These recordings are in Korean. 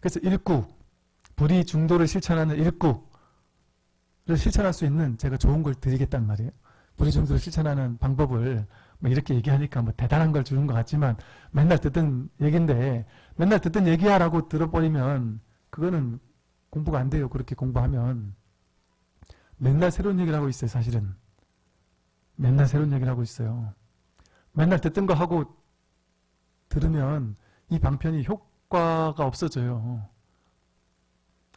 그래서 일구, 불의 중도를 실천하는 일구를 실천할 수 있는 제가 좋은 걸 드리겠단 말이에요. 불의 중도를 실천하는 방법을 뭐 이렇게 얘기하니까 뭐 대단한 걸 주는 것 같지만 맨날 듣던 얘기인데 맨날 듣던 얘기야라고 들어버리면 그거는 공부가 안 돼요. 그렇게 공부하면 맨날 새로운 얘기를 하고 있어요. 사실은 맨날 새로운 얘기를 하고 있어요. 맨날 듣던 거 하고 들으면 이 방편이 효 과가 없어져요.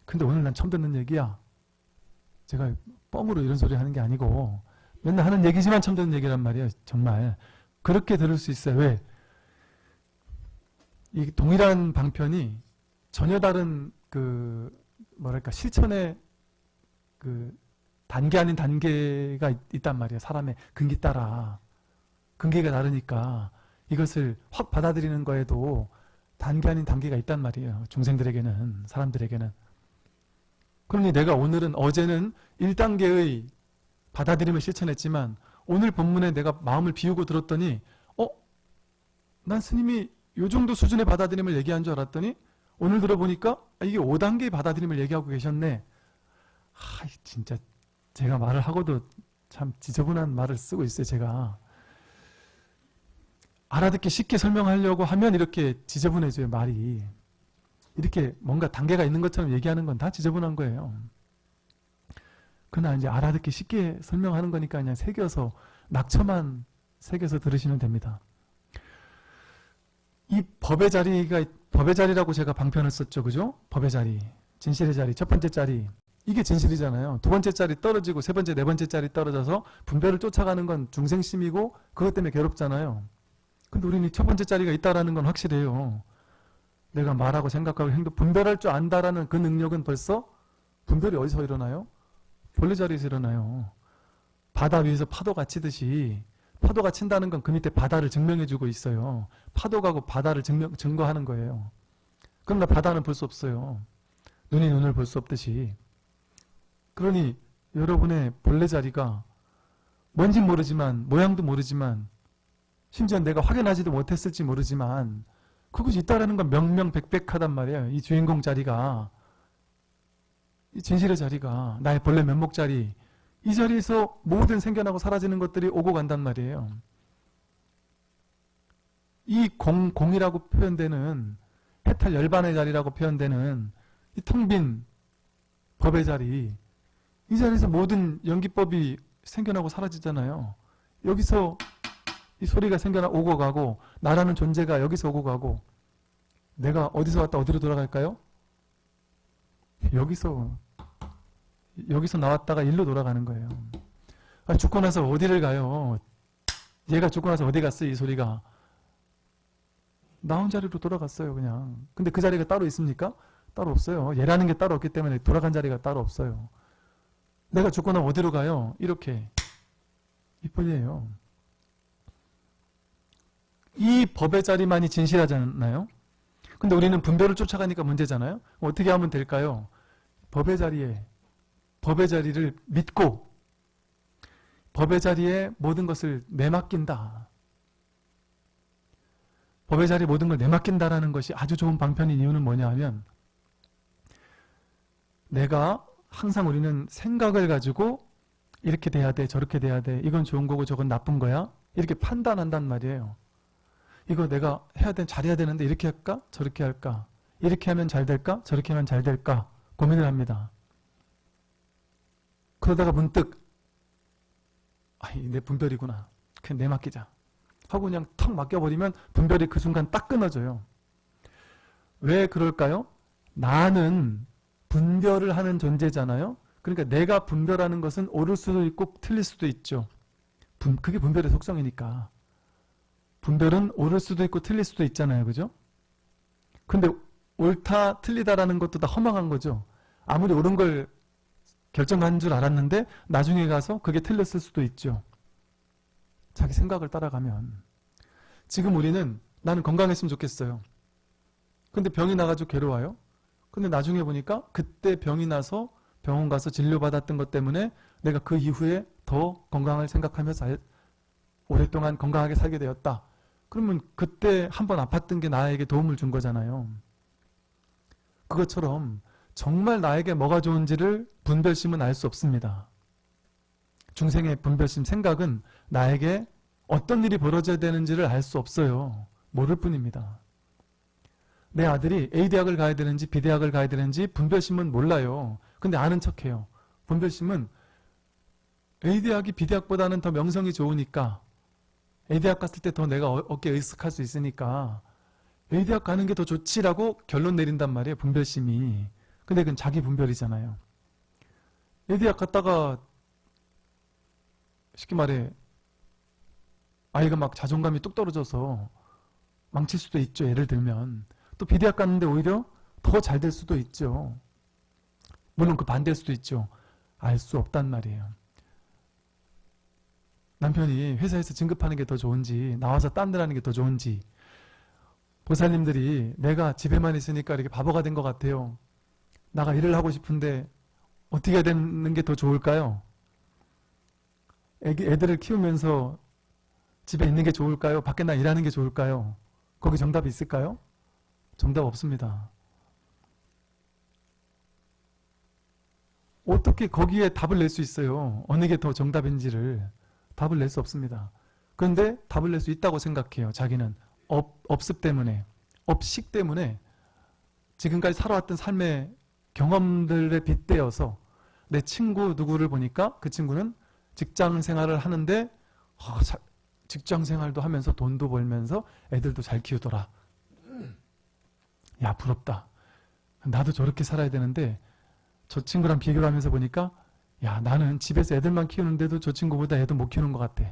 근데 오늘 난 처음 듣는 얘기야. 제가 뻥으로 이런 소리 하는 게 아니고 맨날 하는 얘기지만 처음 듣는 얘기란 말이에요. 정말. 그렇게 들을 수 있어요. 왜? 이 동일한 방편이 전혀 다른 그 뭐랄까 실천의 그 단계 아닌 단계가 있, 있단 말이에요. 사람의 근기 따라. 근기가 다르니까 이것을 확 받아들이는 거에도 단계 아닌 단계가 있단 말이에요. 중생들에게는, 사람들에게는. 그러니 내가 오늘은, 어제는 1단계의 받아들임을 실천했지만 오늘 본문에 내가 마음을 비우고 들었더니 어? 난 스님이 요 정도 수준의 받아들임을 얘기한 줄 알았더니 오늘 들어보니까 아, 이게 5단계의 받아들임을 얘기하고 계셨네. 아, 진짜 제가 말을 하고도 참 지저분한 말을 쓰고 있어요. 제가. 알아듣기 쉽게 설명하려고 하면 이렇게 지저분해져요. 말이. 이렇게 뭔가 단계가 있는 것처럼 얘기하는 건 다 지저분한 거예요. 그러나 이제 알아듣기 쉽게 설명하는 거니까 그냥 새겨서 낙처만 새겨서 들으시면 됩니다. 이 법의 자리가 법의 자리라고 제가 방편을 썼죠. 그죠? 법의 자리. 진실의 자리. 첫 번째 자리. 이게 진실이잖아요. 두 번째 자리 떨어지고 세 번째, 네 번째 자리 떨어져서 분별을 쫓아가는 건 중생심이고 그것 때문에 괴롭잖아요. 근데 우리는 첫 번째 자리가 있다라는 건 확실해요. 내가 말하고 생각하고 행동, 분별할 줄 안다라는 그 능력은 벌써 분별이 어디서 일어나요? 본래 자리에서 일어나요. 바다 위에서 파도가 치듯이 파도가 친다는 건 그 밑에 바다를 증명해주고 있어요. 파도가고 바다를 증명, 증거하는 거예요. 그럼 나 바다는 볼 수 없어요. 눈이 눈을 볼 수 없듯이. 그러니 여러분의 본래 자리가 뭔지 모르지만 모양도 모르지만 심지어 내가 확인하지도 못했을지 모르지만 그것이 있다라는 건 명명백백하단 말이에요. 이 주인공 자리가 이 진실의 자리가 나의 본래 면목 자리 이 자리에서 모든 생겨나고 사라지는 것들이 오고 간단 말이에요. 이 공, 공이라고 표현되는 해탈 열반의 자리라고 표현되는 이 텅 빈 법의 자리 이 자리에서 모든 연기법이 생겨나고 사라지잖아요. 여기서 이 소리가 생겨나 오고 가고 나라는 존재가 여기서 오고 가고 내가 어디서 왔다 어디로 돌아갈까요? 여기서 여기서 나왔다가 일로 돌아가는 거예요. 아, 죽고 나서 어디를 가요? 얘가 죽고 나서 어디 갔어? 이 소리가. 나온 자리로 돌아갔어요, 그냥. 근데 그 자리가 따로 있습니까? 따로 없어요. 얘라는 게 따로 없기 때문에 돌아간 자리가 따로 없어요. 내가 죽고 나면 어디로 가요? 이렇게. 이뿐이에요. 이 법의 자리만이 진실하잖아요. 근데 우리는 분별을 쫓아가니까 문제잖아요. 어떻게 하면 될까요? 법의 자리에 법의 자리를 믿고 법의 자리에 모든 것을 내맡긴다. 법의 자리에 모든 걸 내맡긴다라는 것이 아주 좋은 방편인 이유는 뭐냐 하면 내가 항상 우리는 생각을 가지고 이렇게 돼야 돼 저렇게 돼야 돼 이건 좋은 거고 저건 나쁜 거야 이렇게 판단한단 말이에요. 이거 내가 해야 돼 잘해야 되는데 이렇게 할까 저렇게 할까 이렇게 하면 잘 될까 저렇게 하면 잘 될까 고민을 합니다. 그러다가 문득 아이 내 분별이구나 그냥 내 맡기자 하고 그냥 턱 맡겨버리면 분별이 그 순간 딱 끊어져요. 왜 그럴까요? 나는 분별을 하는 존재잖아요. 그러니까 내가 분별하는 것은 옳을 수도 있고 틀릴 수도 있죠. 분, 그게 분별의 속성이니까. 분별은 옳을 수도 있고 틀릴 수도 있잖아요. 그죠? 근데 옳다 틀리다라는 것도 다 허망한 거죠. 아무리 옳은 걸 결정한 줄 알았는데 나중에 가서 그게 틀렸을 수도 있죠. 자기 생각을 따라가면 지금 우리는 나는 건강했으면 좋겠어요. 근데 병이 나가지고 괴로워요. 근데 나중에 보니까 그때 병이 나서 병원 가서 진료받았던 것 때문에 내가 그 이후에 더 건강을 생각하며 살, 오랫동안 건강하게 살게 되었다. 그러면 그때 한 번 아팠던 게 나에게 도움을 준 거잖아요. 그것처럼 정말 나에게 뭐가 좋은지를 분별심은 알 수 없습니다. 중생의 분별심 생각은 나에게 어떤 일이 벌어져야 되는지를 알 수 없어요. 모를 뿐입니다. 내 아들이 A대학을 가야 되는지 B대학을 가야 되는지 분별심은 몰라요. 근데 아는 척해요. 분별심은 A대학이 B대학보다는 더 명성이 좋으니까 A대학 갔을 때 더 내가 어- 어깨에 의식할 수 있으니까 A대학 가는 게 더 좋지라고 결론 내린단 말이에요. 분별심이. 근데 그건 자기 분별이잖아요. A대학 갔다가 쉽게 말해 아이가 막 자존감이 뚝 떨어져서 망칠 수도 있죠. 예를 들면 또 B대학 갔는데 오히려 더 잘 될 수도 있죠. 물론 그 반대일 수도 있죠. 알 수 없단 말이에요. 남편이 회사에서 진급하는 게 더 좋은지 나와서 딴 데 하는 게 더 좋은지 보살님들이 내가 집에만 있으니까 이렇게 바보가 된 것 같아요. 나가 일을 하고 싶은데 어떻게 되는 게 더 좋을까요? 애기, 애들을 키우면서 집에 있는 게 좋을까요? 밖에 나 일하는 게 좋을까요? 거기 정답이 있을까요? 정답 없습니다. 어떻게 거기에 답을 낼 수 있어요? 어느 게 더 정답인지를 답을 낼 수 없습니다. 그런데 답을 낼 수 있다고 생각해요. 자기는 업, 업습 때문에 업식 때문에 지금까지 살아왔던 삶의 경험들에 빗대어서 내 친구 누구를 보니까 그 친구는 직장 생활을 하는데 아, 자- 직장 생활도 하면서 돈도 벌면서 애들도 잘 키우더라. 야 부럽다. 나도 저렇게 살아야 되는데 저 친구랑 비교를 하면서 보니까 야 나는 집에서 애들만 키우는데도 저 친구보다 애도 못 키우는 것 같아.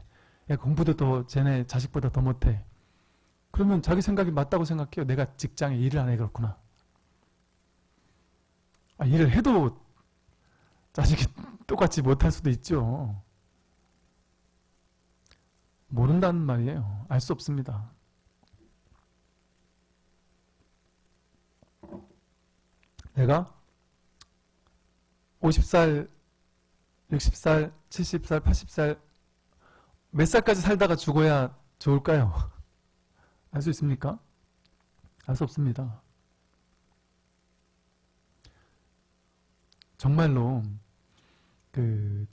야 공부도 더 쟤네 자식보다 더 못해. 그러면 자기 생각이 맞다고 생각해요. 내가 직장에 일을 안 해 그렇구나. 아, 일을 해도 자식이 똑같이 못할 수도 있죠. 모른다는 말이에요. 알 수 없습니다. 내가 50살, 60살, 70살, 80살 몇 살까지 살다가 죽어야 좋을까요? 알 수 있습니까? 알 수 없습니다. 정말로 그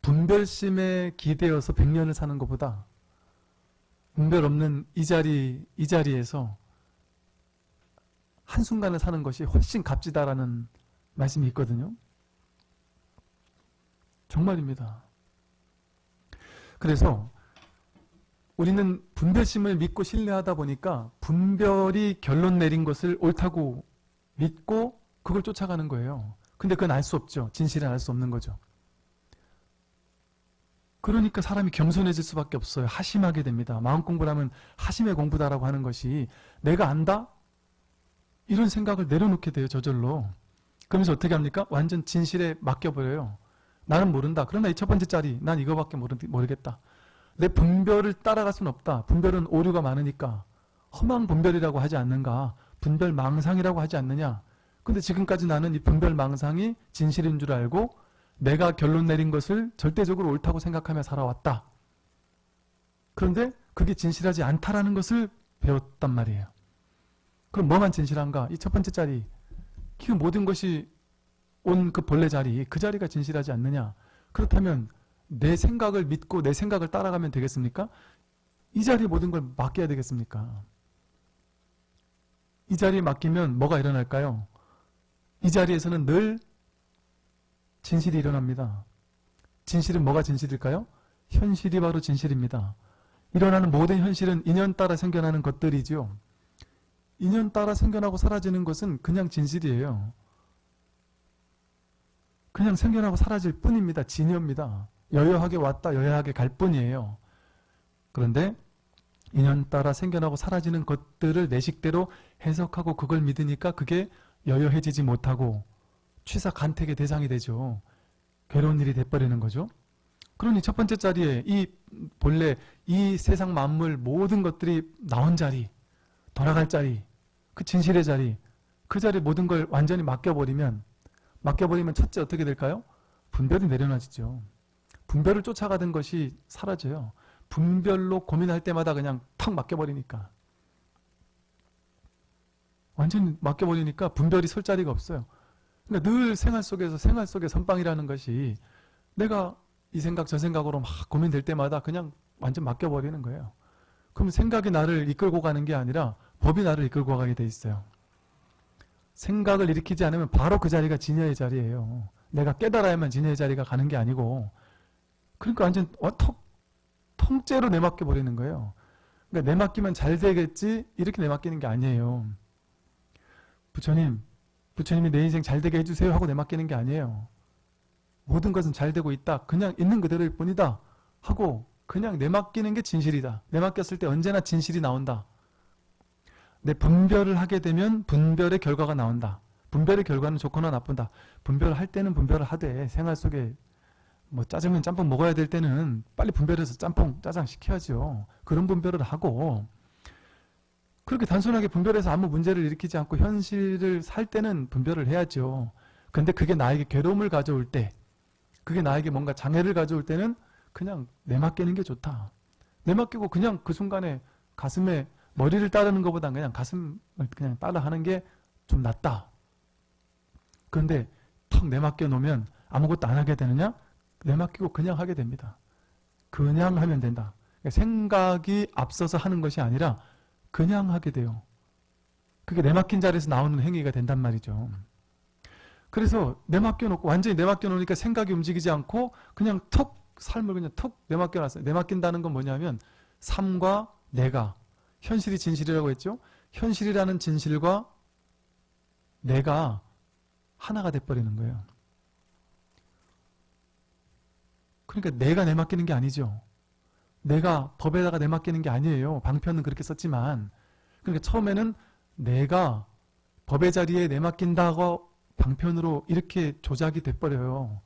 분별심에 기대어서 100년을 사는 것보다 분별 없는 이 자리 이 자리에서 한순간을 사는 것이 훨씬 값지다라는 말씀이 있거든요. 정말입니다. 그래서 우리는 분별심을 믿고 신뢰하다 보니까 분별이 결론 내린 것을 옳다고 믿고 그걸 쫓아가는 거예요. 근데 그건 알 수 없죠. 진실은 알 수 없는 거죠. 그러니까 사람이 겸손해질 수밖에 없어요. 하심하게 됩니다. 마음 공부를 하면 하심의 공부다라고 하는 것이 내가 안다? 이런 생각을 내려놓게 돼요. 저절로. 그러면서 어떻게 합니까? 완전 진실에 맡겨버려요. 나는 모른다. 그러나 이 첫 번째 짜리 난 이거밖에 모르, 모르겠다. 내 분별을 따라갈 수는 없다. 분별은 오류가 많으니까 허망 분별이라고 하지 않는가? 분별 망상이라고 하지 않느냐? 근데 지금까지 나는 이 분별 망상이 진실인 줄 알고 내가 결론 내린 것을 절대적으로 옳다고 생각하며 살아왔다. 그런데 그게 진실하지 않다라는 것을 배웠단 말이에요. 그럼 뭐만 진실한가? 이 첫 번째 자리, 그 모든 것이 온그 본래 자리, 그 자리가 진실하지 않느냐? 그렇다면 내 생각을 믿고 내 생각을 따라가면 되겠습니까? 이 자리에 모든 걸 맡겨야 되겠습니까? 이 자리에 맡기면 뭐가 일어날까요? 이 자리에서는 늘 진실이 일어납니다. 진실은 뭐가 진실일까요? 현실이 바로 진실입니다. 일어나는 모든 현실은 인연 따라 생겨나는 것들이죠. 인연 따라 생겨나고 사라지는 것은 그냥 진실이에요. 그냥 생겨나고 사라질 뿐입니다. 진여입니다. 여여하게 왔다 여여하게 갈 뿐이에요. 그런데 인연 따라 생겨나고 사라지는 것들을 내 식대로 해석하고 그걸 믿으니까 그게 여여해지지 못하고 취사 간택의 대상이 되죠. 괴로운 일이 돼버리는 거죠. 그러니 첫 번째 자리에 이 본래 이 세상 만물 모든 것들이 나온 자리, 돌아갈 자리, 그 진실의 자리, 그 자리 모든 걸 완전히 맡겨버리면 맡겨버리면 첫째 어떻게 될까요? 분별이 내려놔지죠. 분별을 쫓아가던 것이 사라져요. 분별로 고민할 때마다 그냥 탁 맡겨버리니까. 완전히 맡겨버리니까 분별이 설 자리가 없어요. 그러니까 늘 생활 속에서 생활 속의 선빵이라는 것이 내가 이 생각 저 생각으로 막 고민될 때마다 그냥 완전 맡겨버리는 거예요. 그럼 생각이 나를 이끌고 가는 게 아니라 법이 나를 이끌고 가게 돼 있어요. 생각을 일으키지 않으면 바로 그 자리가 진여의 자리예요. 내가 깨달아야만 진여의 자리가 가는 게 아니고 그러니까 완전 어, 턱, 통째로 내맡겨 버리는 거예요. 그러니까 내맡기면 잘 되겠지 이렇게 내맡기는 게 아니에요. 부처님, 부처님이 내 인생 잘 되게 해주세요 하고 내맡기는 게 아니에요. 모든 것은 잘 되고 있다. 그냥 있는 그대로일 뿐이다. 하고 그냥 내맡기는 게 진실이다. 내맡겼을 때 언제나 진실이 나온다. 내 분별을 하게 되면 분별의 결과가 나온다. 분별의 결과는 좋거나 나쁜다. 분별을 할 때는 분별을 하되 생활 속에 뭐 짜장면 짬뽕 먹어야 될 때는 빨리 분별해서 짬뽕 짜장 시켜야죠. 그런 분별을 하고 그렇게 단순하게 분별해서 아무 문제를 일으키지 않고 현실을 살 때는 분별을 해야죠. 근데 그게 나에게 괴로움을 가져올 때 그게 나에게 뭔가 장애를 가져올 때는 그냥 내맡기는 게 좋다. 내맡기고 그냥 그 순간에 가슴에 머리를 따르는 것보다 그냥 가슴을 그냥 따라 하는 게 좀 낫다. 그런데 턱 내맡겨 놓으면 아무것도 안 하게 되느냐? 내맡기고 그냥 하게 됩니다. 그냥 하면 된다. 그러니까 생각이 앞서서 하는 것이 아니라 그냥 하게 돼요. 그게 내맡긴 자리에서 나오는 행위가 된단 말이죠. 그래서 내맡겨 놓고 완전히 내맡겨 놓으니까 생각이 움직이지 않고 그냥 턱 삶을 그냥 턱 내맡겨 놨어요. 내맡긴다는 건 뭐냐면 삶과 내가 현실이 진실이라고 했죠. 현실이라는 진실과 내가 하나가 돼버리는 거예요. 그러니까 내가 내맡기는 게 아니죠. 내가 법에다가 내맡기는 게 아니에요. 방편은 그렇게 썼지만 그러니까 처음에는 내가 법의 자리에 내맡긴다고 방편으로 이렇게 조작이 돼버려요.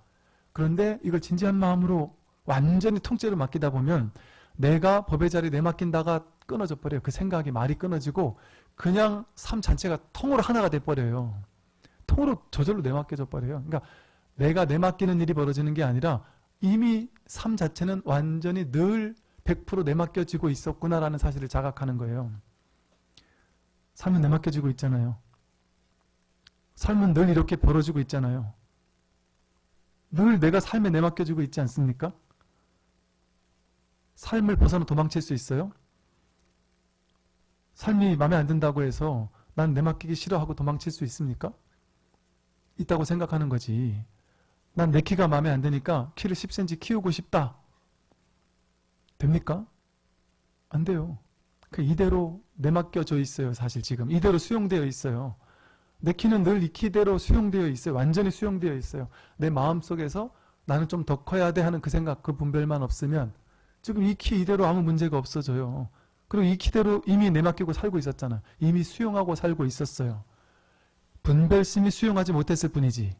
그런데 이걸 진지한 마음으로 완전히 통째로 맡기다 보면 내가 법의 자리에 내맡긴다가 끊어져 버려요. 그 생각이 말이 끊어지고 그냥 삶 자체가 통으로 하나가 돼버려요. 통으로 저절로 내맡겨져 버려요. 그러니까 내가 내맡기는 일이 벌어지는 게 아니라 이미 삶 자체는 완전히 늘 100% 내맡겨지고 있었구나라는 사실을 자각하는 거예요. 삶은 내맡겨지고 있잖아요. 삶은 늘 이렇게 벌어지고 있잖아요. 늘 내가 삶에 내맡겨지고 있지 않습니까? 삶을 벗어나 도망칠 수 있어요? 삶이 마음에 안 든다고 해서 난 내 맡기기 싫어하고 도망칠 수 있습니까? 있다고 생각하는 거지. 난 내 키가 마음에 안 드니까 키를 10cm 키우고 싶다. 됩니까? 안 돼요. 그 이대로 내맡겨져 있어요. 사실 지금. 이대로 수용되어 있어요. 내 키는 늘 이 키대로 수용되어 있어요. 완전히 수용되어 있어요. 내 마음속에서 나는 좀 더 커야 돼 하는 그 생각, 그 분별만 없으면 지금 이 키 이대로 아무 문제가 없어져요. 그리고 이 키대로 이미 내맡기고 살고 있었잖아. 이미 수용하고 살고 있었어요. 분별심이 수용하지 못했을 뿐이지.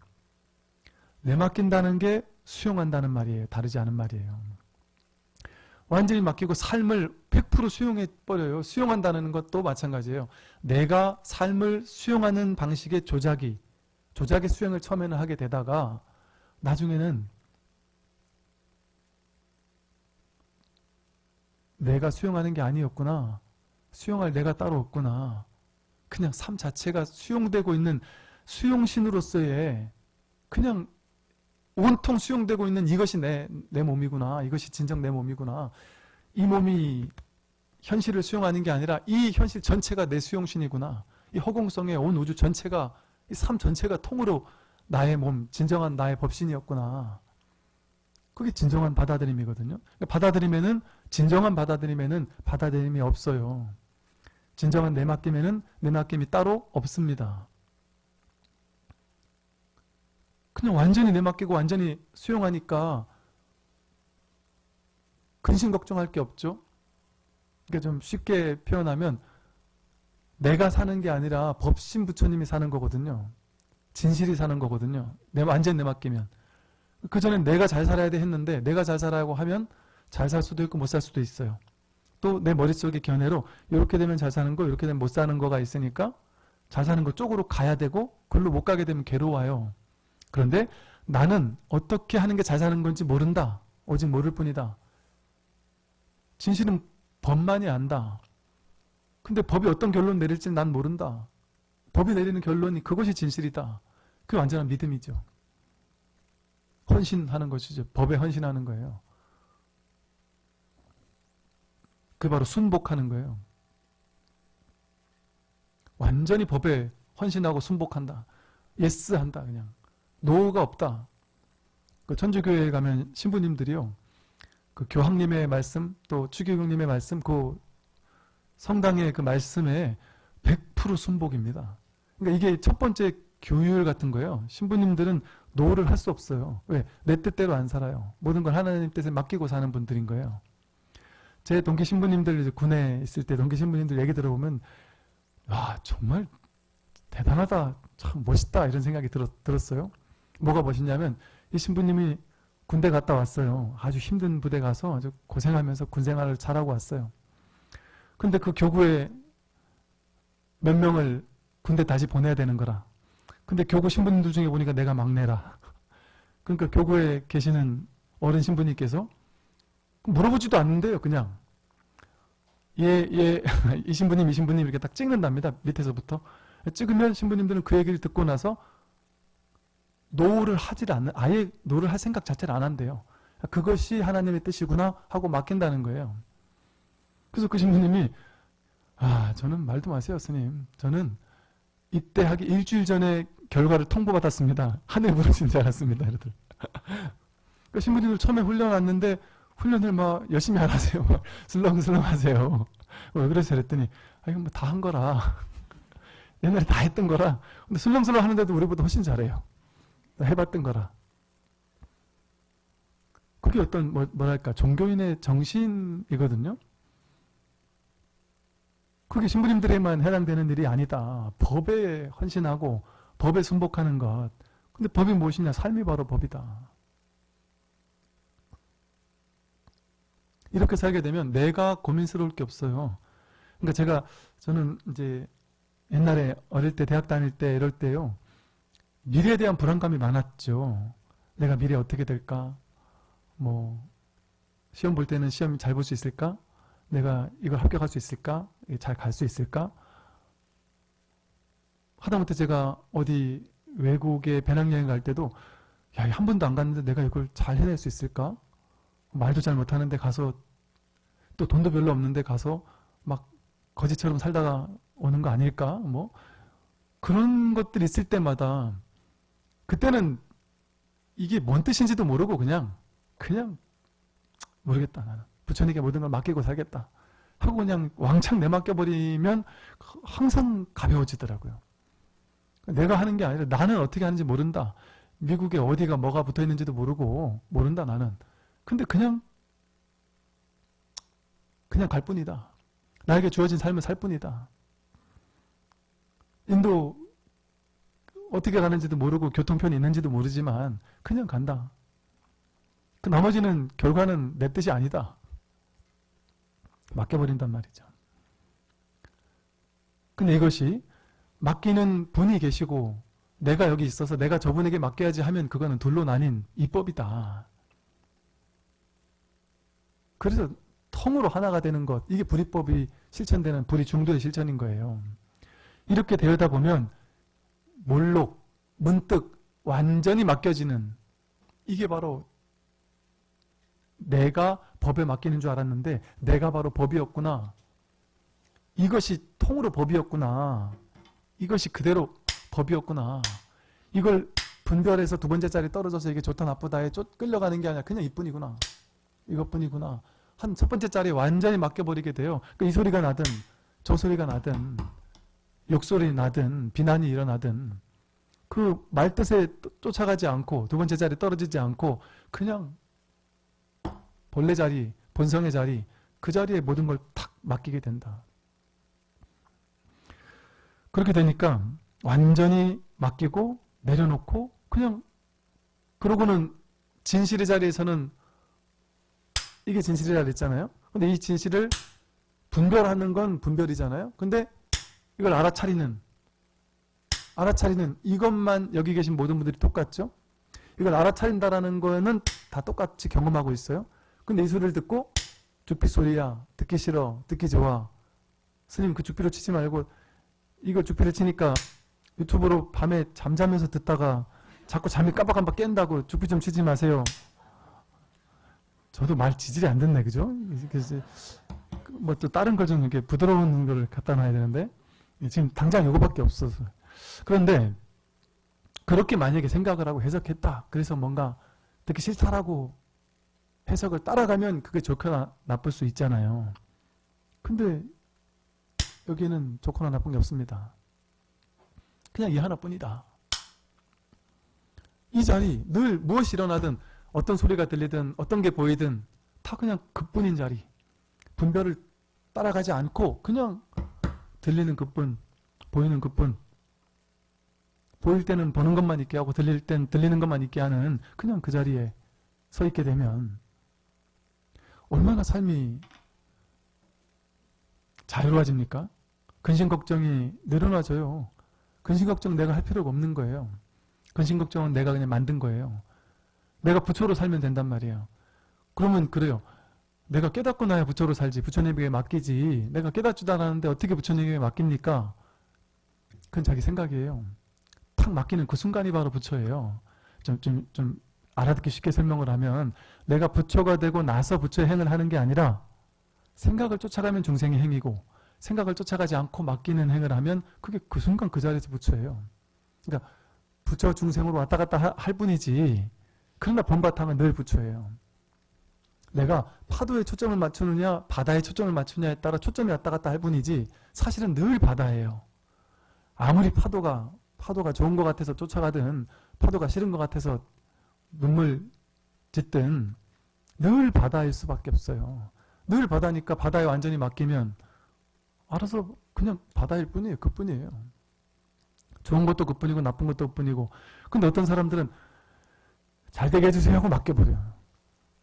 내맡긴다는 게 수용한다는 말이에요. 다르지 않은 말이에요. 완전히 맡기고 삶을 100% 수용해버려요. 수용한다는 것도 마찬가지예요. 내가 삶을 수용하는 방식의 조작이, 조작의 수행을 처음에는 하게 되다가 나중에는 내가 수용하는 게 아니었구나. 수용할 내가 따로 없구나. 그냥 삶 자체가 수용되고 있는 수용신으로서의 그냥 온통 수용되고 있는 이것이 내, 내 몸이구나. 이것이 진정 내 몸이구나. 이 몸이 현실을 수용하는 게 아니라 이 현실 전체가 내 수용신이구나. 이 허공성의 온 우주 전체가 이 삶 전체가 통으로 나의 몸, 진정한 나의 법신이었구나. 그게 진정한 받아들임이거든요. 그러니까 받아들이면은 진정한 받아들임에는 받아들임이 없어요. 진정한 내맡김에는 내맡김이 따로 없습니다. 그냥 완전히 내맡기고 완전히 수용하니까 근심 걱정할 게 없죠. 그러니까 좀 쉽게 표현하면 내가 사는 게 아니라 법신 부처님이 사는 거거든요. 진실이 사는 거거든요. 내 완전 내맡기면. 그전엔 내가 잘 살아야 돼 했는데 내가 잘 살아야고 하면 잘 살 수도 있고 못 살 수도 있어요. 또 내 머릿속의 견해로 이렇게 되면 잘 사는 거 이렇게 되면 못 사는 거가 있으니까 잘 사는 거 쪽으로 가야 되고 글로 못 가게 되면 괴로워요. 그런데 나는 어떻게 하는 게 잘 사는 건지 모른다. 오직 모를 뿐이다. 진실은 법만이 안다. 근데 법이 어떤 결론 내릴지 난 모른다. 법이 내리는 결론이 그것이 진실이다. 그게 완전한 믿음이죠. 헌신하는 것이죠. 법에 헌신하는 거예요. 그게 바로 순복하는 거예요. 완전히 법에 헌신하고 순복한다. yes 한다 그냥. no가 없다. 그 천주교회에 가면 신부님들이요. 그 교황님의 말씀 또 추기경님의 말씀 그 성당의 그 말씀에 100% 순복입니다. 그러니까 이게 첫 번째 교율 같은 거예요. 신부님들은 no를 할 수 없어요. 왜? 내 뜻대로 안 살아요. 모든 걸 하나님 뜻에 맡기고 사는 분들인 거예요. 제 동기 신부님들 군에 있을 때 동기 신부님들 얘기 들어보면 와 정말 대단하다 참 멋있다 이런 생각이 들었, 들었어요. 뭐가 멋있냐면 이 신부님이 군대 갔다 왔어요. 아주 힘든 부대 가서 아주 고생하면서 군 생활을 잘하고 왔어요. 근데 그 교구에 몇 명을 군대 다시 보내야 되는 거라. 근데 교구 신부님들 중에 보니까 내가 막내라. 그러니까 교구에 계시는 어른 신부님께서 물어보지도 않는데요, 그냥. 예, 예, 이 신부님, 이 신부님 이렇게 딱 찍는답니다, 밑에서부터. 찍으면 신부님들은 그 얘기를 듣고 나서 no를 하질 않는, 아예 no를 할 생각 자체를 안 한대요. 그것이 하나님의 뜻이구나 하고 맡긴다는 거예요. 그래서 그 신부님이, 아, 저는 말도 마세요, 스님. 저는 이때 하기 일주일 전에 결과를 통보받았습니다. 하늘 부르신 줄 알았습니다. 이러더라. 그 신부님들 처음에 훈련 왔는데 훈련을 막 열심히 하라세요. 막 슬렁슬렁 하세요. 왜 그래서 그랬더니 아 이건 뭐 다 한 거라. 옛날에 다 했던 거라. 근데 슬렁슬렁 하는데도 우리보다 훨씬 잘해요. 다 해봤던 거라. 그게 어떤 뭐, 뭐랄까 종교인의 정신이거든요. 그게 신부님들에만 해당되는 일이 아니다. 법에 헌신하고 법에 순복하는 것. 근데 법이 무엇이냐? 삶이 바로 법이다. 이렇게 살게 되면 내가 고민스러울 게 없어요. 그러니까 제가 저는 이제 옛날에 어릴 때 대학 다닐 때 이럴 때요. 미래에 대한 불안감이 많았죠. 내가 미래 어떻게 될까? 뭐 시험 볼 때는 시험 잘 볼 수 있을까? 내가 이걸 합격할 수 있을까? 잘 갈 수 있을까? 하다못해 제가 어디 외국에 배낭여행 갈 때도 야, 한 번도 안 갔는데 내가 이걸 잘 해낼 수 있을까? 말도 잘 못하는데 가서 또 돈도 별로 없는데 가서 막 거지처럼 살다가 오는 거 아닐까? 뭐 그런 것들 있을 때마다 그때는 이게 뭔 뜻인지도 모르고 그냥 그냥 모르겠다 나는 부처님께 모든 걸 맡기고 살겠다 하고 그냥 왕창 내맡겨버리면 항상 가벼워지더라고요. 내가 하는 게 아니라 나는 어떻게 하는지 모른다. 미국에 어디가 뭐가 붙어 있는지도 모르고 모른다 나는. 근데 그냥 그냥 갈 뿐이다. 나에게 주어진 삶을 살 뿐이다. 인도 어떻게 가는지도 모르고 교통편이 있는지도 모르지만 그냥 간다. 그 나머지는 결과는 내 뜻이 아니다. 맡겨버린단 말이죠. 근데 이것이 맡기는 분이 계시고 내가 여기 있어서 내가 저분에게 맡겨야지 하면 그거는 둘로 나뉜 이법이다. 그래서 통으로 하나가 되는 것 이게 불이법이 실천되는 불이 중도의 실천인 거예요. 이렇게 되다 보면 몰록, 문득 완전히 맡겨지는 이게 바로 내가 법에 맡기는 줄 알았는데 내가 바로 법이었구나. 이것이 통으로 법이었구나. 이것이 그대로 법이었구나. 이걸 분별해서 두 번째 자리 떨어져서 이게 좋다 나쁘다에 쫓 끌려가는 게 아니라 그냥 이뿐이구나. 이것뿐이구나. 한 첫 번째 자리에 완전히 맡겨버리게 돼요. 그러니까 이 소리가 나든 저 소리가 나든 욕소리 나든 비난이 일어나든 그 말뜻에 쫓아가지 않고 두 번째 자리 떨어지지 않고 그냥 본래 자리, 본성의 자리 그 자리에 모든 걸 탁 맡기게 된다. 그렇게 되니까 완전히 맡기고 내려놓고 그냥 그러고는 진실의 자리에서는 이게 진실이라 그랬잖아요. 근데 이 진실을 분별하는 건 분별이잖아요. 근데 이걸 알아차리는 알아차리는 이것만 여기 계신 모든 분들이 똑같죠? 이걸 알아차린다라는 거는 다 똑같이 경험하고 있어요. 근데 이 소리를 듣고 죽비 소리야 듣기 싫어 듣기 좋아 스님 그 죽비로 치지 말고 이거 죽비를 치니까 유튜브로 밤에 잠자면서 듣다가 자꾸 잠이 깜빡깜빡 깬다고 죽비 좀 치지 마세요. 저도 말 지질이 안 듣네, 그죠? 그래서 뭐 또 다른 걸 좀 이렇게 부드러운 걸 갖다 놔야 되는데 지금 당장 이거밖에 없어서 그런데 그렇게 만약에 생각을 하고 해석했다. 그래서 뭔가 듣기 싫다라고 해석을 따라가면 그게 좋거나 나쁠 수 있잖아요. 근데 여기에는 좋거나 나쁜 게 없습니다. 그냥 이 하나뿐이다. 이 자리 늘 무엇이 일어나든 어떤 소리가 들리든 어떤 게 보이든 다 그냥 그뿐인 자리. 분별을 따라가지 않고 그냥 들리는 그뿐, 보이는 그뿐. 보일 때는 보는 것만 있게 하고 들릴 땐 들리는 것만 있게 하는 그냥 그 자리에 서 있게 되면 얼마나 삶이 자유로워집니까? 근심 걱정이 늘어나져요. 근심 걱정 내가 할 필요가 없는 거예요. 근심 걱정은 내가 그냥 만든 거예요. 내가 부처로 살면 된단 말이에요. 그러면 그래요. 내가 깨닫고 나야 부처로 살지 부처님에게 맡기지 내가 깨닫지도 않았는데 어떻게 부처님에게 맡깁니까? 그건 자기 생각이에요. 탁 맡기는 그 순간이 바로 부처예요. 좀, 좀, 좀 알아듣기 쉽게 설명을 하면 내가 부처가 되고 나서 부처의 행을 하는 게 아니라 생각을 쫓아가면 중생의 행이고 생각을 쫓아가지 않고 맡기는 행을 하면 그게 그 순간 그 자리에서 부처예요. 그러니까 부처 중생으로 왔다 갔다 하- 할 뿐이지 그러나 본바탕은 늘 부처예요. 내가 파도에 초점을 맞추느냐 바다에 초점을 맞추느냐에 따라 초점이 왔다 갔다 할 뿐이지 사실은 늘 바다예요. 아무리 파도가 파도가 좋은 것 같아서 쫓아가든 파도가 싫은 것 같아서 눈물 짓든 늘 바다일 수밖에 없어요. 늘 바다니까 바다에 완전히 맡기면 알아서 그냥 바다일 뿐이에요. 그뿐이에요. 좋은 것도 그뿐이고 나쁜 것도 그뿐이고 근데 어떤 사람들은 잘 되게 해주세요 하고 맡겨버려요.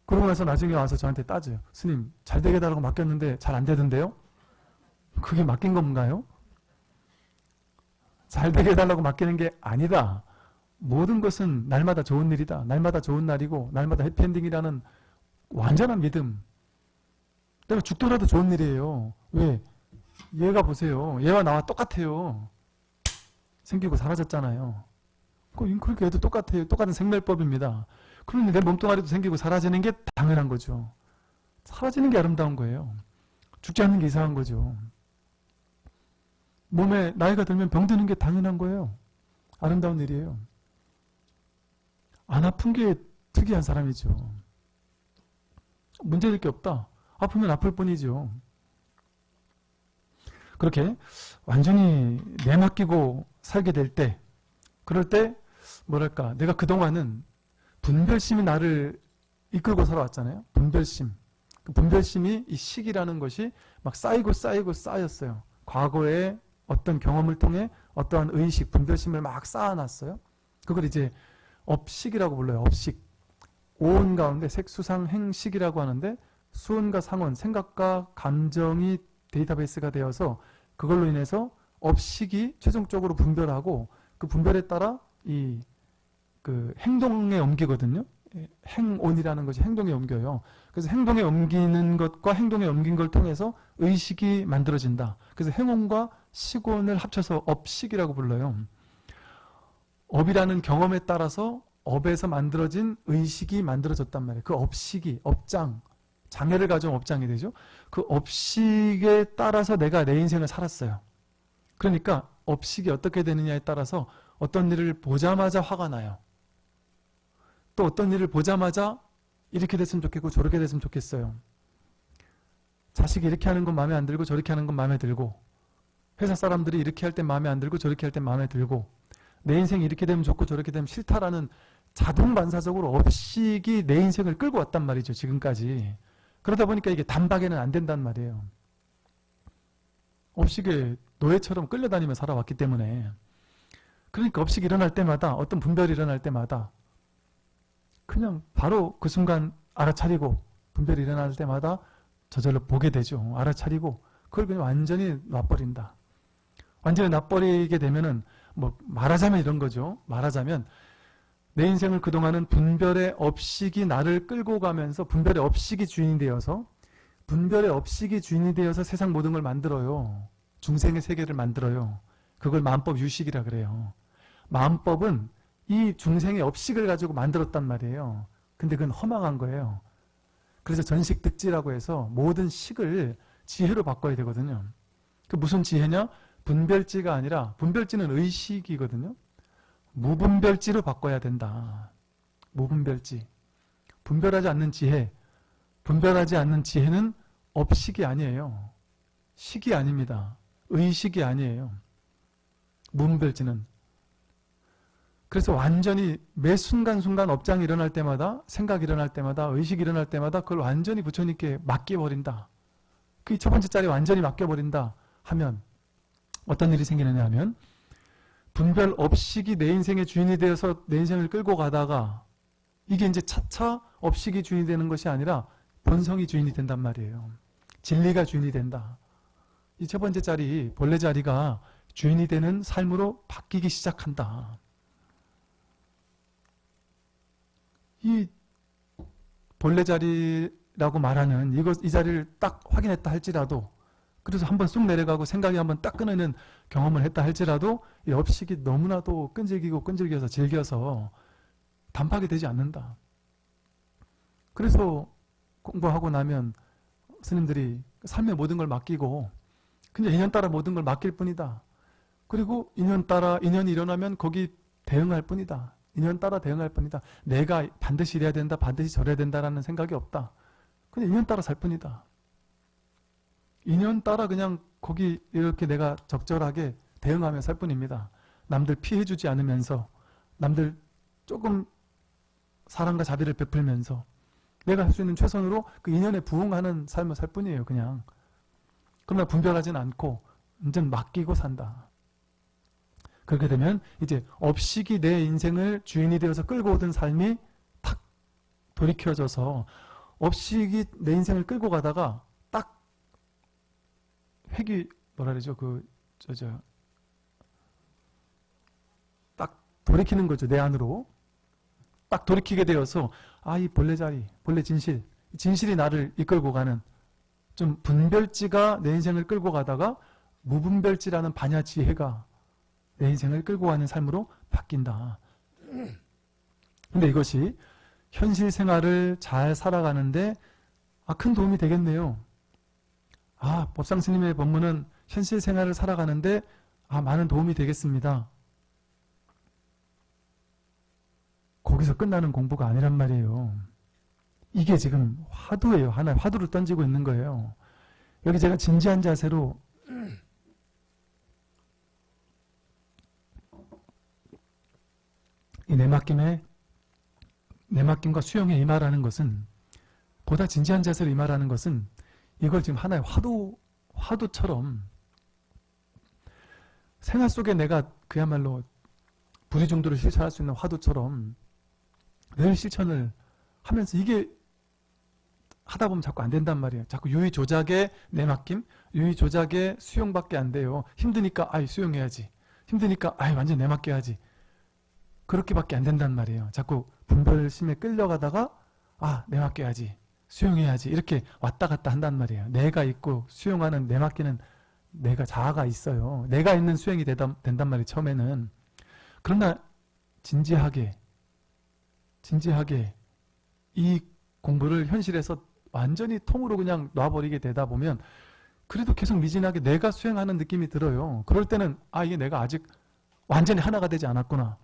그러고 나서 나중에 와서 저한테 따져요. 스님 잘 되게 해달라고 맡겼는데 잘 안 되던데요? 그게 맡긴 건가요? 잘 되게 해달라고 맡기는 게 아니다. 모든 것은 날마다 좋은 일이다. 날마다 좋은 날이고 날마다 해피엔딩이라는 완전한 믿음. 내가 죽더라도 좋은 일이에요. 왜? 얘가 보세요. 얘와 나와 똑같아요. 생기고 사라졌잖아요. 그- 그렇게 해도 똑같아요. 똑같은 생멸법입니다. 그러니 내 몸뚱아리도 생기고 사라지는 게 당연한 거죠. 사라지는 게 아름다운 거예요. 죽지 않는 게 이상한 거죠. 몸에 나이가 들면 병드는 게 당연한 거예요. 아름다운 일이에요. 안 아픈 게 특이한 사람이죠. 문제될 게 없다. 아프면 아플 뿐이죠. 그렇게 완전히 내맡기고 살게 될 때, 그럴 때 뭐랄까 내가 그동안은 분별심이 나를 이끌고 살아왔잖아요. 분별심. 그 분별심이 이 식이라는 것이 막 쌓이고 쌓이고 쌓였어요. 과거에 어떤 경험을 통해 어떠한 의식, 분별심을 막 쌓아놨어요. 그걸 이제 업식이라고 불러요. 업식. 오온 가운데 색수상 행식이라고 하는데 수온과 상온, 생각과 감정이 데이터베이스가 되어서 그걸로 인해서 업식이 최종적으로 분별하고 그 분별에 따라 이 그 행동에 옮기거든요. 예, 행온이라는 것이 행동에 옮겨요. 그래서 행동에 옮기는 것과 행동에 옮긴 걸 통해서 의식이 만들어진다. 그래서 행온과 식온을 합쳐서 업식이라고 불러요. 업이라는 경험에 따라서 업에서 만들어진 의식이 만들어졌단 말이에요. 그 업식이, 업장, 장애를 가져온 업장이 되죠. 그 업식에 따라서 내가 내 인생을 살았어요. 그러니까 업식이 어떻게 되느냐에 따라서 어떤 일을 보자마자 화가 나요. 또 어떤 일을 보자마자 이렇게 됐으면 좋겠고 저렇게 됐으면 좋겠어요. 자식이 이렇게 하는 건 마음에 안 들고 저렇게 하는 건 마음에 들고 회사 사람들이 이렇게 할땐 마음에 안 들고 저렇게 할땐 마음에 들고 내 인생이 이렇게 되면 좋고 저렇게 되면 싫다라는 자동 반사적으로 업식이 내 인생을 끌고 왔단 말이죠. 지금까지. 그러다 보니까 이게 단박에는 안 된단 말이에요. 업식에 노예처럼 끌려다니며 살아왔기 때문에 그러니까 업식이 일어날 때마다 어떤 분별이 일어날 때마다 그냥 바로 그 순간 알아차리고 분별이 일어날 때마다 저절로 보게 되죠. 알아차리고 그걸 그냥 완전히 놔버린다. 완전히 놔버리게 되면은 뭐 말하자면 이런 거죠. 말하자면 내 인생을 그동안은 분별의 업식이 나를 끌고 가면서 분별의 업식이 주인이 되어서 분별의 업식이 주인이 되어서 세상 모든 걸 만들어요. 중생의 세계를 만들어요. 그걸 마음법 유식이라 그래요. 마음법은 이 중생의 업식을 가지고 만들었단 말이에요. 근데 그건 허망한 거예요. 그래서 전식 득지라고 해서 모든 식을 지혜로 바꿔야 되거든요. 그 무슨 지혜냐? 분별지가 아니라 분별지는 의식이거든요. 무분별지로 바꿔야 된다. 무분별지. 분별하지 않는 지혜. 분별하지 않는 지혜는 업식이 아니에요. 식이 아닙니다. 의식이 아니에요. 무분별지는. 그래서 완전히 매 순간순간 업장이 일어날 때마다 생각이 일어날 때마다 의식이 일어날 때마다 그걸 완전히 부처님께 맡겨버린다. 그 첫 번째 자리 완전히 맡겨버린다 하면 어떤 일이 생기느냐 하면 분별 업식이 내 인생의 주인이 되어서 내 인생을 끌고 가다가 이게 이제 차차 업식이 주인이 되는 것이 아니라 본성이 주인이 된단 말이에요. 진리가 주인이 된다. 이 첫 번째 자리, 본래 자리가 주인이 되는 삶으로 바뀌기 시작한다. 이 본래 자리라고 말하는 이것, 이 자리를 딱 확인했다 할지라도 그래서 한번 쑥 내려가고 생각이 한번 딱 끊어는 경험을 했다 할지라도 이 업식이 너무나도 끈질기고 끈질겨서 즐겨서 단박이 되지 않는다. 그래서 공부하고 나면 스님들이 삶의 모든 걸 맡기고 그냥 인연 따라 모든 걸 맡길 뿐이다. 그리고 인연 따라 인연이 일어나면 거기 대응할 뿐이다. 인연 따라 대응할 뿐이다. 내가 반드시 이래야 된다, 반드시 저래야 된다라는 생각이 없다. 그냥 인연 따라 살 뿐이다. 인연 따라 그냥 거기 이렇게 내가 적절하게 대응하며 살 뿐입니다. 남들 피해주지 않으면서 남들 조금 사랑과 자비를 베풀면서 내가 할 수 있는 최선으로 그 인연에 부응하는 삶을 살 뿐이에요. 그냥. 그러나 분별하진 않고 완전 맡기고 산다. 그렇게 되면 이제 업식이 내 인생을 주인이 되어서 끌고 오던 삶이 탁 돌이켜져서 업식이 내 인생을 끌고 가다가 딱 획이 뭐라 그러죠? 그저저 딱 돌이키는 거죠. 내 안으로. 딱 돌이키게 되어서 아 이 본래 자리, 본래 진실, 진실이 나를 이끌고 가는 좀 분별지가 내 인생을 끌고 가다가 무분별지라는 반야 지혜가 내 인생을 끌고 가는 삶으로 바뀐다. 근데 이것이 현실 생활을 잘 살아가는데 아, 큰 도움이 되겠네요. 아, 법상 스님의 법문은 현실 생활을 살아가는데 아, 많은 도움이 되겠습니다. 거기서 끝나는 공부가 아니란 말이에요. 이게 지금 화두예요. 하나 화두를 던지고 있는 거예요. 여기 제가 진지한 자세로 이 내맡김에 내맡김과 수용에 임하라는 것은 보다 진지한 자세로 임하라는 것은 이걸 지금 하나의 화두 화두처럼 생활 속에 내가 그야말로 불의 정도를 실천할 수 있는 화두처럼 늘 실천을 하면서 이게 하다 보면 자꾸 안 된단 말이에요. 자꾸 유의 조작에 내맡김, 유의 조작에 수용밖에 안 돼요. 힘드니까 아이 수용해야지. 힘드니까 아이 완전 내맡겨야지. 그렇게밖에 안 된단 말이에요. 자꾸 분별심에 끌려가다가 아 내 맡겨야지. 수용해야지. 이렇게 왔다 갔다 한단 말이에요. 내가 있고 수용하는 내 맡기는 내가 자아가 있어요. 내가 있는 수행이 되다, 된단 말이에요. 처음에는. 그러나 진지하게 진지하게 이 공부를 현실에서 완전히 통으로 그냥 놔버리게 되다 보면 그래도 계속 미진하게 내가 수행하는 느낌이 들어요. 그럴 때는 아 이게 내가 아직 완전히 하나가 되지 않았구나.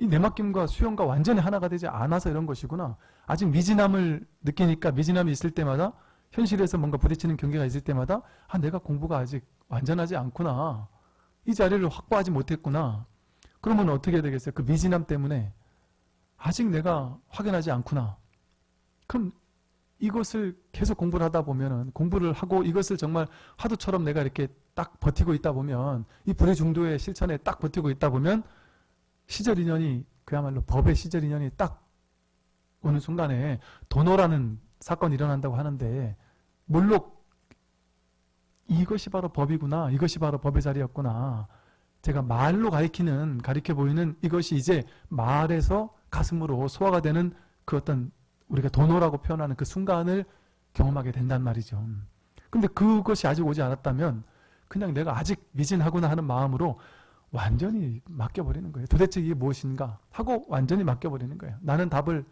이 내맡김과 수용과 완전히 하나가 되지 않아서 이런 것이구나. 아직 미진함을 느끼니까 미진함이 있을 때마다 현실에서 뭔가 부딪히는 경계가 있을 때마다 아 내가 공부가 아직 완전하지 않구나. 이 자리를 확보하지 못했구나. 그러면 어떻게 해야 되겠어요? 그 미진함 때문에 아직 내가 확연하지 않구나. 그럼 이것을 계속 공부를 하다 보면은 공부를 하고 이것을 정말 화두처럼 내가 이렇게 딱 버티고 있다 보면 이 불의 중도의 실천에 딱 버티고 있다 보면 시절 인연이 그야말로 법의 시절 인연이 딱 오는 순간에 도노라는 사건이 일어난다고 하는데 물론 이것이 바로 법이구나 이것이 바로 법의 자리였구나 제가 말로 가리키는 가리켜 보이는 이것이 이제 말에서 가슴으로 소화가 되는 그 어떤 우리가 도노라고 표현하는 그 순간을 경험하게 된단 말이죠. 근데 그것이 아직 오지 않았다면 그냥 내가 아직 미진하구나 하는 마음으로 완전히 맡겨버리는 거예요. 도대체 이게 무엇인가 하고 완전히 맡겨버리는 거예요. 나는 답을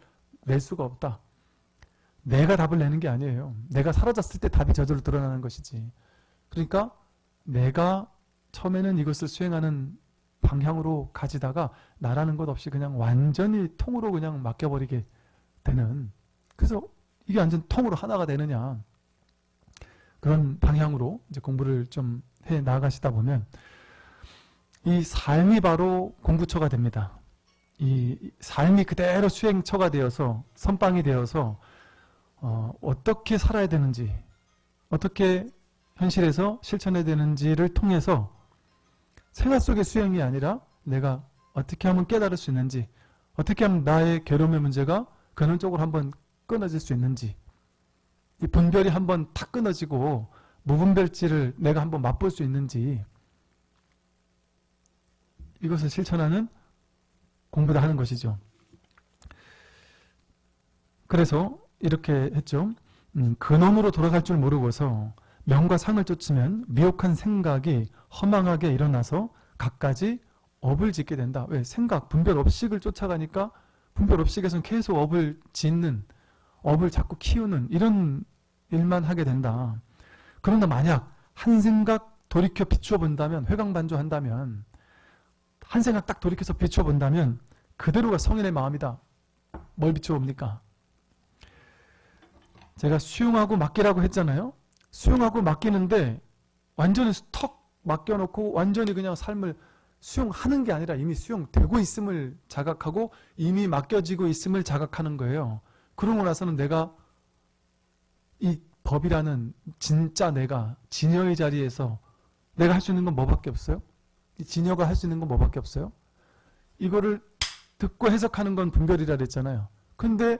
낼 수가 없다. 내가 답을 내는 게 아니에요. 내가 사라졌을 때 답이 저절로 드러나는 것이지. 그러니까 내가 처음에는 이것을 수행하는 방향으로 가지다가 나라는 것 없이 그냥 완전히 통으로 그냥 맡겨버리게 되는 그래서 이게 완전 통으로 하나가 되느냐 그런 방향으로 이제 공부를 좀 해 나가시다 보면 이 삶이 바로 공부처가 됩니다. 이 삶이 그대로 수행처가 되어서 선빵이 되어서 어, 어떻게 살아야 되는지 어떻게 현실에서 실천해야 되는지를 통해서 생활 속의 수행이 아니라 내가 어떻게 하면 깨달을 수 있는지 어떻게 하면 나의 괴로움의 문제가 근원적으로 한번 끊어질 수 있는지 이 분별이 한번 탁 끊어지고 무분별지를 내가 한번 맛볼 수 있는지 이것을 실천하는 공부를 하는 것이죠. 그래서 이렇게 했죠. 음, 근원으로 돌아갈 줄 모르고서 명과 상을 쫓으면 미혹한 생각이 허망하게 일어나서 갖가지 업을 짓게 된다. 왜? 생각, 분별 업식을 쫓아가니까 분별 업식에서는 계속 업을 짓는, 업을 자꾸 키우는 이런 일만 하게 된다. 그런데 만약 한 생각 돌이켜 비추어 본다면, 회광반조한다면, 한 생각 딱 돌이켜서 비추어 본다면 그대로가 성인의 마음이다. 뭘 비추어 봅니까? 제가 수용하고 맡기라고 했잖아요. 수용하고 맡기는데 완전히 턱 맡겨놓고 완전히 그냥 삶을 수용하는 게 아니라 이미 수용되고 있음을 자각하고 이미 맡겨지고 있음을 자각하는 거예요. 그러고 나서는 내가 이 법이라는 진짜 내가 진여의 자리에서 내가 할 수 있는 건 뭐밖에 없어요? 이 진여가 할 수 있는 건 뭐밖에 없어요? 이거를 듣고 해석하는 건 분별이라 그랬잖아요. 근데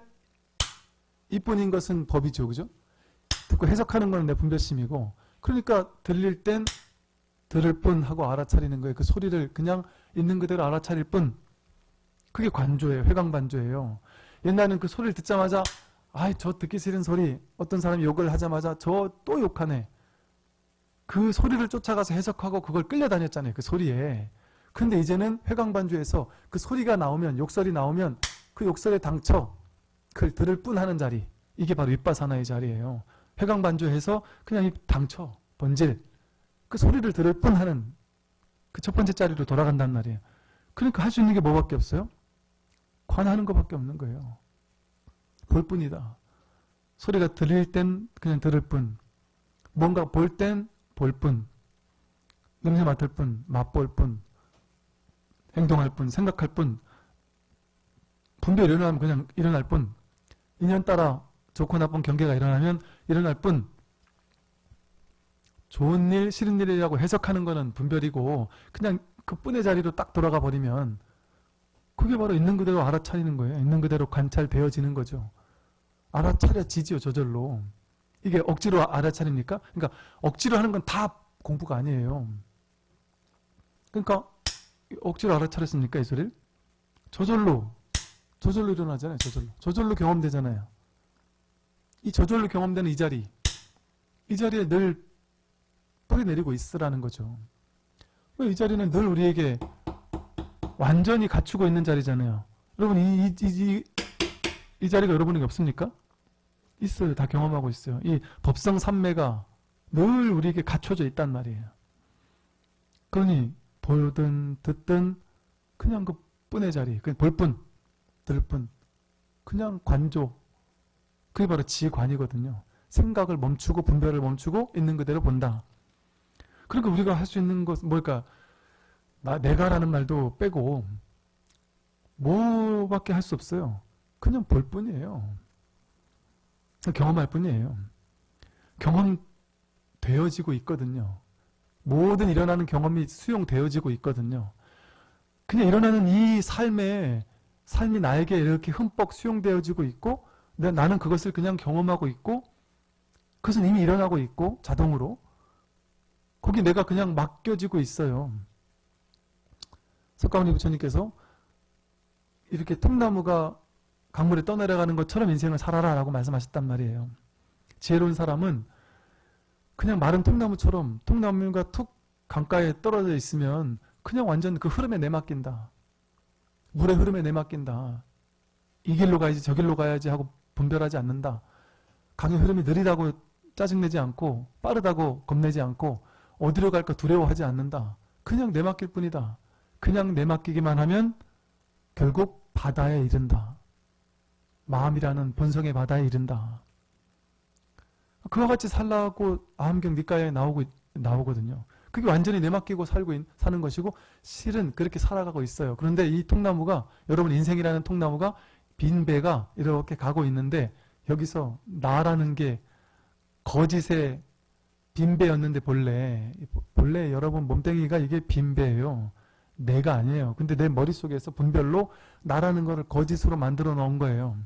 이뿐인 것은 법이죠. 그죠? 듣고 해석하는 건 내 분별심이고 그러니까 들릴 땐 들을 뿐 하고 알아차리는 거예요. 그 소리를 그냥 있는 그대로 알아차릴 뿐 그게 관조예요. 회광반조예요. 옛날에는 그 소리를 듣자마자 아이 저 듣기 싫은 소리 어떤 사람이 욕을 하자마자 저 또 욕하네. 그 소리를 쫓아가서 해석하고 그걸 끌려다녔잖아요. 그 소리에. 근데 이제는 회광반조에서 그 소리가 나오면 욕설이 나오면 그 욕설에 당쳐 그걸 들을 뿐 하는 자리 이게 바로 윗바사나의 자리예요. 회광반조해서 그냥 이 당쳐 번질 그 소리를 들을 뿐 하는 그 첫 번째 자리로 돌아간단 말이에요. 그러니까 할 수 있는 게 뭐밖에 없어요? 관하는 것밖에 없는 거예요. 볼 뿐이다. 소리가 들릴 땐 그냥 들을 뿐 뭔가 볼 땐 볼 뿐 냄새 맡을 뿐 맛볼 뿐 행동할 뿐 생각할 뿐 분별이 일어나면 그냥 일어날 뿐 인연 따라 좋고 나쁜 경계가 일어나면 일어날 뿐 좋은 일, 싫은 일이라고 해석하는 거는 분별이고 그냥 그 뿐의 자리로 딱 돌아가 버리면 그게 바로 있는 그대로 알아차리는 거예요. 있는 그대로 관찰되어지는 거죠. 알아차려지지요, 저절로. 이게 억지로 알아차립니까? 그러니까 억지로 하는 건 다 공부가 아니에요. 그러니까 억지로 알아차렸습니까, 이 소리를? 저절로 저절로 일어나잖아요. 저절로. 저절로 경험되잖아요. 이 저절로 경험되는 이 자리. 이 자리에 늘 뿌리 내리고 있으라는 거죠. 이 자리는 늘 우리에게 완전히 갖추고 있는 자리잖아요. 여러분 이, 이, 이, 이 자리가 여러분에게 없습니까? 있어요. 다 경험하고 있어요. 이 법성 삼매가 늘 우리에게 갖춰져 있단 말이에요. 그러니 보든 듣든 그냥 그 뿐의 자리, 그 볼뿐, 들뿐, 그냥 관조. 그게 바로 지관이거든요. 생각을 멈추고 분별을 멈추고 있는 그대로 본다. 그러니까 우리가 할 수 있는 것 뭘까? 나 내가라는 말도 빼고 뭐밖에 할 수 없어요. 그냥 볼 뿐이에요. 경험할 뿐이에요. 경험되어지고 있거든요. 모든 일어나는 경험이 수용되어지고 있거든요. 그냥 일어나는 이 삶에 삶이 나에게 이렇게 흠뻑 수용되어지고 있고 나는 그것을 그냥 경험하고 있고 그것은 이미 일어나고 있고 자동으로 거기 내가 그냥 맡겨지고 있어요. 석가모니 부처님께서 이렇게 통나무가 강물에 떠내려가는 것처럼 인생을 살아라 라고 말씀하셨단 말이에요. 지혜로운 사람은 그냥 마른 통나무처럼 통나무가 툭 강가에 떨어져 있으면 그냥 완전 그 흐름에 내맡긴다. 물의 흐름에 내맡긴다. 이 길로 가야지 저 길로 가야지 하고 분별하지 않는다. 강의 흐름이 느리다고 짜증내지 않고 빠르다고 겁내지 않고 어디로 갈까 두려워하지 않는다. 그냥 내맡길 뿐이다. 그냥 내맡기기만 하면 결국 바다에 이른다. 마음이라는 본성의 바다에 이른다. 그와 같이 살라고 아함경 니까에 나오고 나오거든요. 그게 완전히 내맡기고 살고 있- 사는 것이고 실은 그렇게 살아가고 있어요. 그런데 이 통나무가 여러분 인생이라는 통나무가 빈 배가 이렇게 가고 있는데 여기서 나라는 게 거짓의 빈 배였는데 본래 본래 여러분 몸뚱이가 이게 빈 배예요. 내가 아니에요. 근데 내 머릿속에서 분별로 나라는 거를 거짓으로 만들어 놓은 거예요.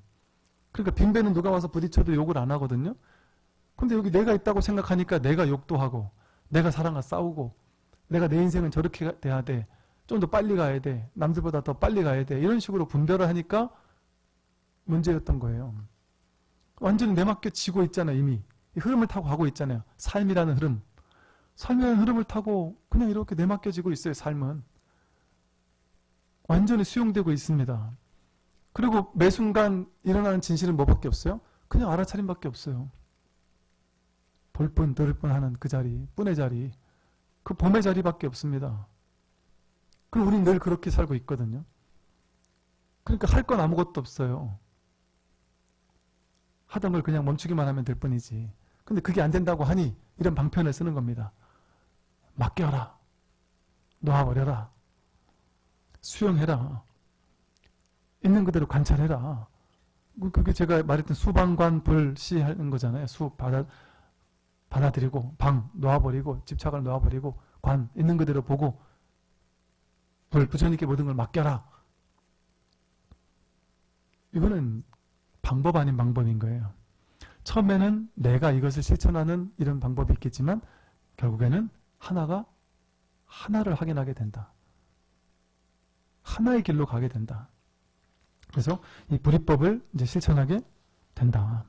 그러니까 빈 배는 누가 와서 부딪혀도 욕을 안 하거든요. 근데 여기 내가 있다고 생각하니까 내가 욕도 하고 내가 사랑과 싸우고 내가 내 인생은 저렇게 가- 돼야 돼. 좀 더 빨리 가야 돼. 남들보다 더 빨리 가야 돼. 이런 식으로 분별을 하니까 문제였던 거예요. 완전히 내맡겨 지고 있잖아요. 이미. 이 흐름을 타고 가고 있잖아요. 삶이라는 흐름. 삶이라는 흐름을 타고 그냥 이렇게 내맡겨지고 있어요. 삶은. 완전히 수용되고 있습니다. 그리고 매 순간 일어나는 진실은 뭐밖에 없어요? 그냥 알아차림밖에 없어요. 볼뿐 들을 뿐 하는 그 자리, 뿐의 자리, 그 봄의 자리밖에 없습니다. 그럼 우리는 늘 그렇게 살고 있거든요. 그러니까 할 건 아무것도 없어요. 하던 걸 그냥 멈추기만 하면 될 뿐이지. 근데 그게 안 된다고 하니 이런 방편을 쓰는 겁니다. 맡겨라. 놓아버려라. 수용해라. 있는 그대로 관찰해라. 그- 그게 제가 말했던 수방관 불시 하는 거잖아요. 수 받아, 받아들이고 방 놓아버리고 집착을 놓아버리고 관 있는 그대로 보고 불 부처님께 모든 걸 맡겨라. 이거는 방법 아닌 방법인 거예요. 처음에는 내가 이것을 실천하는 이런 방법이 있겠지만 결국에는 하나가 하나를 확인하게 된다. 하나의 길로 가게 된다. 그래서 이 불이법을 이제 실천하게 된다.